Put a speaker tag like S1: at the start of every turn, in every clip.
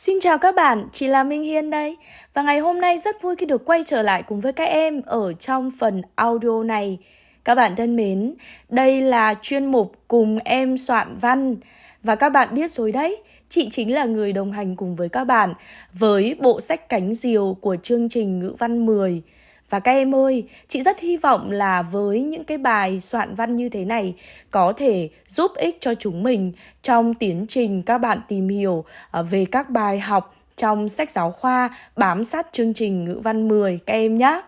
S1: Xin chào các bạn, chị là Minh Hiên đây. Và ngày hôm nay rất vui khi được quay trở lại cùng với các em ở trong phần audio này. Các bạn thân mến, đây là chuyên mục cùng em soạn văn. Và các bạn biết rồi đấy, chị chính là người đồng hành cùng với các bạn Với bộ sách cánh diều của chương trình ngữ văn 10 và các em ơi, chị rất hy vọng là với những cái bài soạn văn như thế này có thể giúp ích cho chúng mình trong tiến trình các bạn tìm hiểu ờ, về các bài học trong sách giáo khoa bám sát chương trình ngữ văn 10 các em nhé.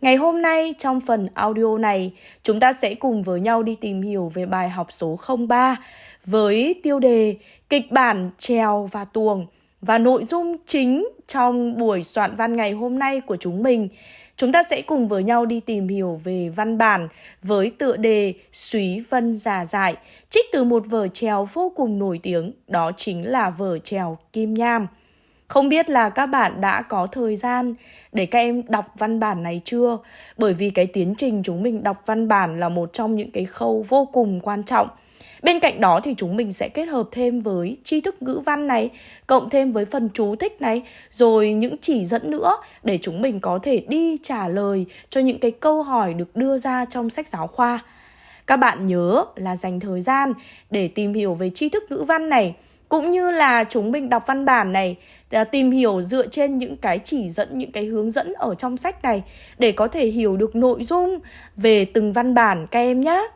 S1: Ngày hôm nay trong phần audio này, chúng ta sẽ cùng với nhau đi tìm hiểu về bài học số 03 với tiêu đề kịch bản trèo và tuồng và nội dung chính trong buổi soạn văn ngày hôm nay của chúng mình Chúng ta sẽ cùng với nhau đi tìm hiểu về văn bản với tựa đề Súy Vân Già Dại, trích từ một vở trèo vô cùng nổi tiếng, đó chính là vở trèo Kim Nham. Không biết là các bạn đã có thời gian để các em đọc văn bản này chưa? Bởi vì cái tiến trình chúng mình đọc văn bản là một trong những cái khâu vô cùng quan trọng Bên cạnh đó thì chúng mình sẽ kết hợp thêm với tri thức ngữ văn này, cộng thêm với phần chú thích này, rồi những chỉ dẫn nữa để chúng mình có thể đi trả lời cho những cái câu hỏi được đưa ra trong sách giáo khoa. Các bạn nhớ là dành thời gian để tìm hiểu về tri thức ngữ văn này, cũng như là chúng mình đọc văn bản này à, tìm hiểu dựa trên những cái chỉ dẫn những cái hướng dẫn ở trong sách này để có thể hiểu được nội dung về từng văn bản các em nhé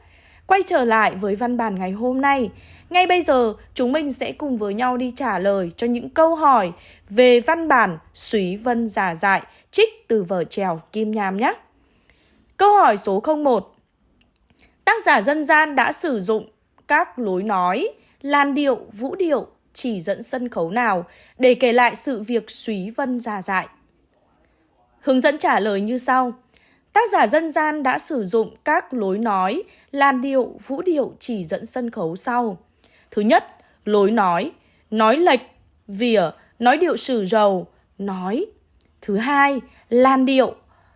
S1: Quay trở lại với văn bản ngày hôm nay, ngay bây giờ chúng mình sẽ cùng với nhau đi trả lời cho những câu hỏi về văn bản Súy Vân Giả Dại trích từ vở trèo Kim Nham nhé. Câu hỏi số 01 Tác giả dân gian đã sử dụng các lối nói, làn điệu, vũ điệu, chỉ dẫn sân khấu nào để kể lại sự việc Súy Vân Giả Dại? Hướng dẫn trả lời như sau. Tác giả dân gian đã sử dụng các lối nói, làn điệu, vũ điệu chỉ dẫn sân khấu sau. Thứ nhất, lối nói, nói lệch, vỉa, nói điệu sử rầu, nói. Thứ hai, làn điệu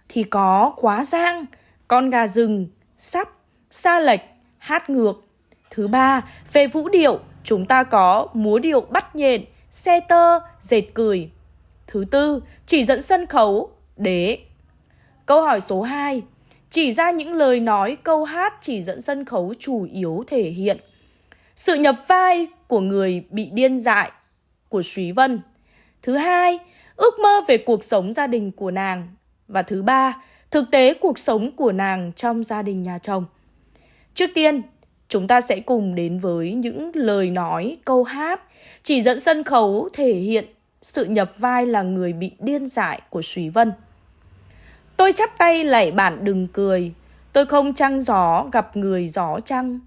S1: thì có quá giang, con gà rừng, sắp, xa lệch, hát ngược. Thứ ba, về vũ điệu, chúng ta có múa điệu bắt nhện, xe tơ, dệt cười. Thứ tư, chỉ dẫn sân khấu, đế, Câu hỏi số 2. Chỉ ra những lời nói câu hát chỉ dẫn sân khấu chủ yếu thể hiện sự nhập vai của người bị điên dại của Súy Vân. Thứ hai, ước mơ về cuộc sống gia đình của nàng. Và thứ ba, thực tế cuộc sống của nàng trong gia đình nhà chồng. Trước tiên, chúng ta sẽ cùng đến với những lời nói, câu hát chỉ dẫn sân khấu thể hiện sự nhập vai là người bị điên dại của Súy Vân. Tôi chắp tay lạy bạn đừng cười. Tôi không trăng gió gặp người gió trăng.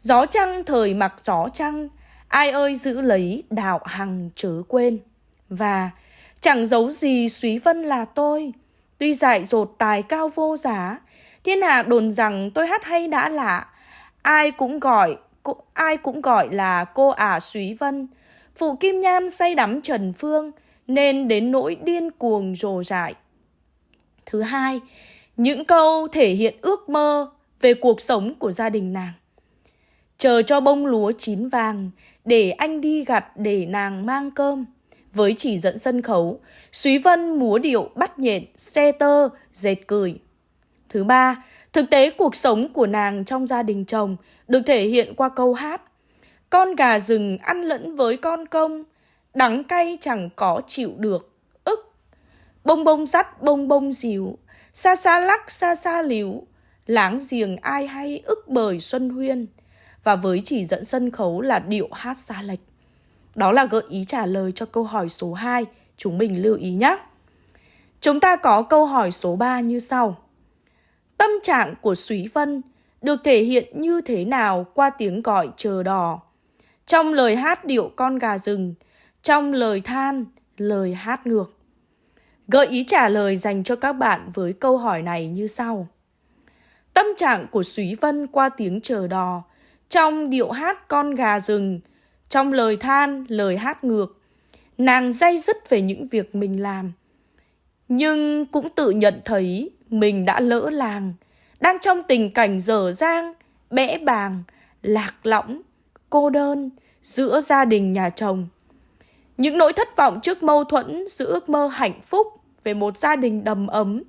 S1: Gió trăng, thời mặc gió trăng. Ai ơi giữ lấy đạo hằng chớ quên. Và, chẳng giấu gì suý vân là tôi. Tuy dại dột tài cao vô giá, Thiên hạ đồn rằng tôi hát hay đã lạ. Ai cũng gọi ai cũng gọi là cô ả à Súy Vân. Phụ Kim Nham say đắm Trần Phương, Nên đến nỗi điên cuồng rồ dại Thứ hai, những câu thể hiện ước mơ về cuộc sống của gia đình nàng. Chờ cho bông lúa chín vàng để anh đi gặt để nàng mang cơm. Với chỉ dẫn sân khấu, Súy Vân múa điệu bắt nhện, xe tơ, dệt cười. Thứ ba, thực tế cuộc sống của nàng trong gia đình chồng được thể hiện qua câu hát. Con gà rừng ăn lẫn với con công, đắng cay chẳng có chịu được Bông bông sắt bông bông dịu, xa xa lắc xa xa liễu láng giềng ai hay ức bời xuân huyên. Và với chỉ dẫn sân khấu là điệu hát xa lệch. Đó là gợi ý trả lời cho câu hỏi số 2, chúng mình lưu ý nhé. Chúng ta có câu hỏi số 3 như sau. Tâm trạng của Súy Vân được thể hiện như thế nào qua tiếng gọi chờ đò? Trong lời hát điệu con gà rừng, trong lời than, lời hát ngược. Gợi ý trả lời dành cho các bạn với câu hỏi này như sau. Tâm trạng của Súy Vân qua tiếng chờ đò, trong điệu hát con gà rừng, trong lời than, lời hát ngược, nàng day dứt về những việc mình làm. Nhưng cũng tự nhận thấy mình đã lỡ làng, đang trong tình cảnh dở dang, bẽ bàng, lạc lõng, cô đơn giữa gia đình nhà chồng. Những nỗi thất vọng trước mâu thuẫn giữa ước mơ hạnh phúc về một gia đình đầm ấm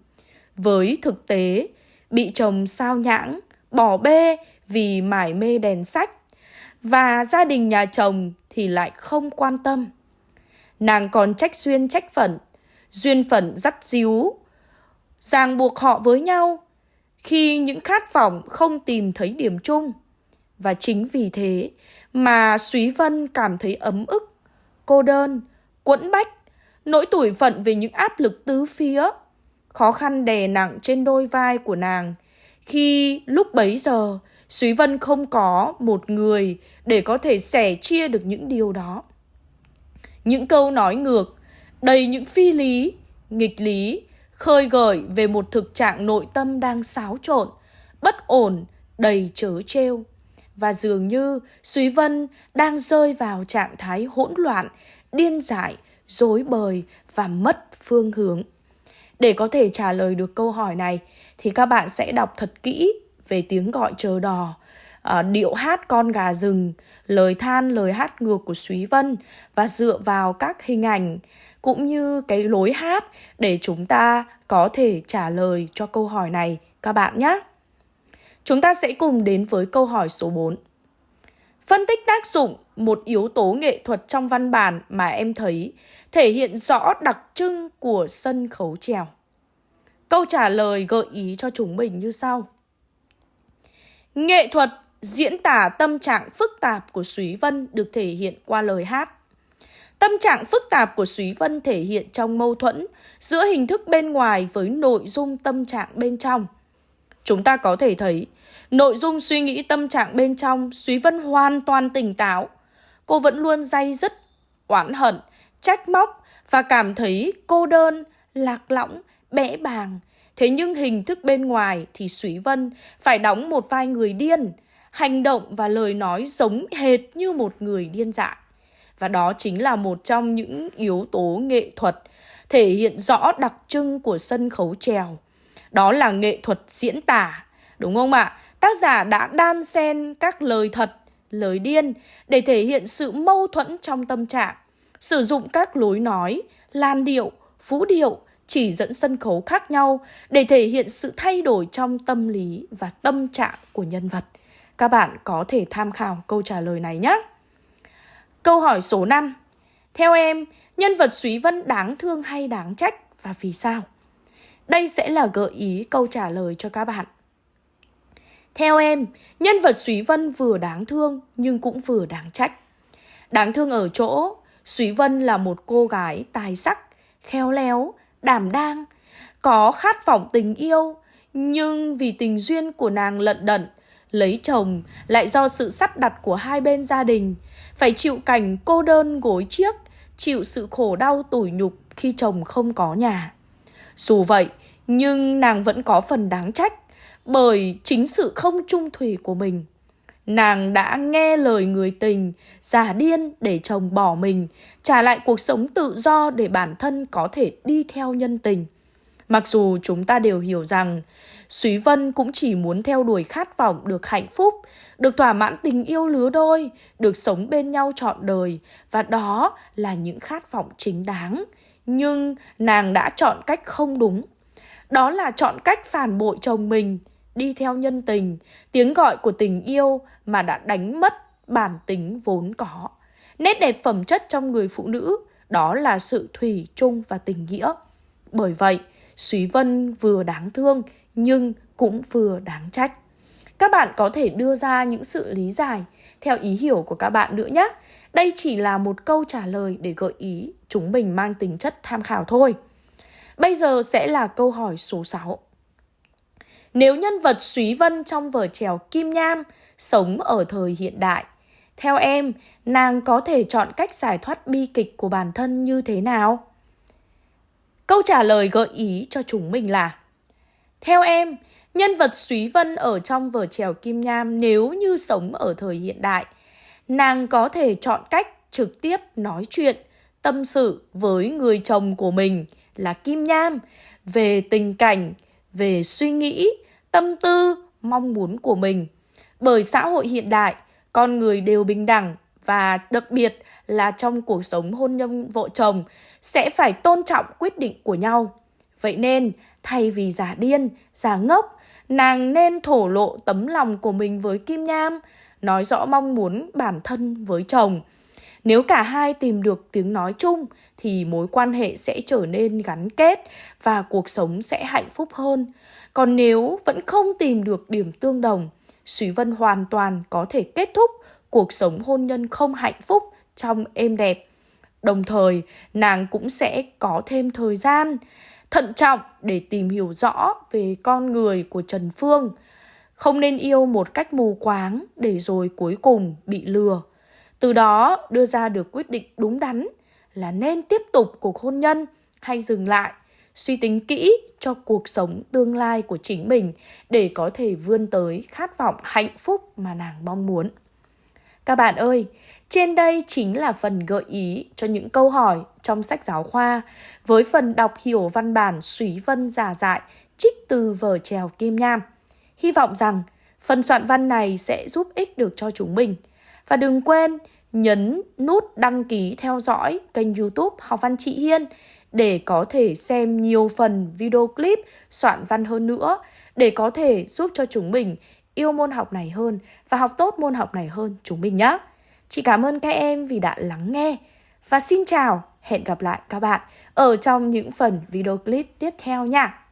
S1: với thực tế bị chồng sao nhãng, bỏ bê vì mải mê đèn sách và gia đình nhà chồng thì lại không quan tâm. Nàng còn trách duyên trách phận, duyên phận dắt díu, ràng buộc họ với nhau khi những khát vọng không tìm thấy điểm chung. Và chính vì thế mà Súy Vân cảm thấy ấm ức, cô đơn, quẫn bách, nỗi tủi phận về những áp lực tứ phía, khó khăn đè nặng trên đôi vai của nàng. Khi lúc bấy giờ, Súy Vân không có một người để có thể sẻ chia được những điều đó. Những câu nói ngược, đầy những phi lý, nghịch lý, khơi gợi về một thực trạng nội tâm đang xáo trộn, bất ổn, đầy chớ trêu. Và dường như Súy Vân đang rơi vào trạng thái hỗn loạn, điên dại, dối bời và mất phương hướng. Để có thể trả lời được câu hỏi này thì các bạn sẽ đọc thật kỹ về tiếng gọi chờ đò, uh, điệu hát con gà rừng, lời than lời hát ngược của Súy Vân và dựa vào các hình ảnh cũng như cái lối hát để chúng ta có thể trả lời cho câu hỏi này các bạn nhé. Chúng ta sẽ cùng đến với câu hỏi số 4. Phân tích tác dụng một yếu tố nghệ thuật trong văn bản mà em thấy thể hiện rõ đặc trưng của sân khấu trèo. Câu trả lời gợi ý cho chúng mình như sau. Nghệ thuật diễn tả tâm trạng phức tạp của Súy Vân được thể hiện qua lời hát. Tâm trạng phức tạp của Súy Vân thể hiện trong mâu thuẫn giữa hình thức bên ngoài với nội dung tâm trạng bên trong. Chúng ta có thể thấy, nội dung suy nghĩ tâm trạng bên trong Súy Vân hoàn toàn tỉnh táo. Cô vẫn luôn day dứt, oán hận, trách móc và cảm thấy cô đơn, lạc lõng, bẽ bàng. Thế nhưng hình thức bên ngoài thì Súy Vân phải đóng một vai người điên, hành động và lời nói giống hệt như một người điên dại. Và đó chính là một trong những yếu tố nghệ thuật thể hiện rõ đặc trưng của sân khấu trèo. Đó là nghệ thuật diễn tả, đúng không ạ? Tác giả đã đan xen các lời thật, lời điên để thể hiện sự mâu thuẫn trong tâm trạng, sử dụng các lối nói, lan điệu, vũ điệu chỉ dẫn sân khấu khác nhau để thể hiện sự thay đổi trong tâm lý và tâm trạng của nhân vật. Các bạn có thể tham khảo câu trả lời này nhé. Câu hỏi số 5. Theo em, nhân vật Súy Vân đáng thương hay đáng trách và vì sao? Đây sẽ là gợi ý câu trả lời cho các bạn. Theo em, nhân vật Súy Vân vừa đáng thương nhưng cũng vừa đáng trách. Đáng thương ở chỗ, Súy Vân là một cô gái tài sắc, khéo léo, đảm đang, có khát vọng tình yêu, nhưng vì tình duyên của nàng lận đận, lấy chồng lại do sự sắp đặt của hai bên gia đình, phải chịu cảnh cô đơn gối chiếc, chịu sự khổ đau tủi nhục khi chồng không có nhà. Dù vậy, nhưng nàng vẫn có phần đáng trách bởi chính sự không trung thủy của mình. Nàng đã nghe lời người tình, già điên để chồng bỏ mình, trả lại cuộc sống tự do để bản thân có thể đi theo nhân tình. Mặc dù chúng ta đều hiểu rằng Súy Vân cũng chỉ muốn theo đuổi khát vọng được hạnh phúc, được thỏa mãn tình yêu lứa đôi, được sống bên nhau trọn đời và đó là những khát vọng chính đáng. Nhưng nàng đã chọn cách không đúng. Đó là chọn cách phản bội chồng mình, đi theo nhân tình, tiếng gọi của tình yêu mà đã đánh mất bản tính vốn có. Nét đẹp phẩm chất trong người phụ nữ đó là sự thủy chung và tình nghĩa. Bởi vậy, Súy Vân vừa đáng thương nhưng cũng vừa đáng trách. Các bạn có thể đưa ra những sự lý giải theo ý hiểu của các bạn nữa nhé. Đây chỉ là một câu trả lời để gợi ý chúng mình mang tính chất tham khảo thôi. Bây giờ sẽ là câu hỏi số 6. Nếu nhân vật Súy Vân trong vở trèo Kim Nham sống ở thời hiện đại, theo em, nàng có thể chọn cách giải thoát bi kịch của bản thân như thế nào? Câu trả lời gợi ý cho chúng mình là Theo em, nhân vật Súy Vân ở trong vở trèo Kim Nham nếu như sống ở thời hiện đại, nàng có thể chọn cách trực tiếp nói chuyện, tâm sự với người chồng của mình là Kim Nham về tình cảnh, về suy nghĩ, tâm tư, mong muốn của mình. Bởi xã hội hiện đại, con người đều bình đẳng và đặc biệt là trong cuộc sống hôn nhân vợ chồng sẽ phải tôn trọng quyết định của nhau. Vậy nên, thay vì giả điên, giả ngốc, nàng nên thổ lộ tấm lòng của mình với Kim Nham, nói rõ mong muốn bản thân với chồng. Nếu cả hai tìm được tiếng nói chung thì mối quan hệ sẽ trở nên gắn kết và cuộc sống sẽ hạnh phúc hơn. Còn nếu vẫn không tìm được điểm tương đồng, Súy Vân hoàn toàn có thể kết thúc cuộc sống hôn nhân không hạnh phúc trong êm đẹp. Đồng thời, nàng cũng sẽ có thêm thời gian thận trọng để tìm hiểu rõ về con người của Trần Phương. Không nên yêu một cách mù quáng để rồi cuối cùng bị lừa. Từ đó đưa ra được quyết định đúng đắn là nên tiếp tục cuộc hôn nhân hay dừng lại, suy tính kỹ cho cuộc sống tương lai của chính mình để có thể vươn tới khát vọng hạnh phúc mà nàng mong muốn. Các bạn ơi, trên đây chính là phần gợi ý cho những câu hỏi trong sách giáo khoa với phần đọc hiểu văn bản Súy Vân giả dại trích từ vở trèo Kim Nham. Hy vọng rằng phần soạn văn này sẽ giúp ích được cho chúng mình. Và đừng quên nhấn nút đăng ký theo dõi kênh youtube Học Văn Chị Hiên để có thể xem nhiều phần video clip soạn văn hơn nữa để có thể giúp cho chúng mình yêu môn học này hơn và học tốt môn học này hơn chúng mình nhé. Chị cảm ơn các em vì đã lắng nghe và xin chào, hẹn gặp lại các bạn ở trong những phần video clip tiếp theo nha.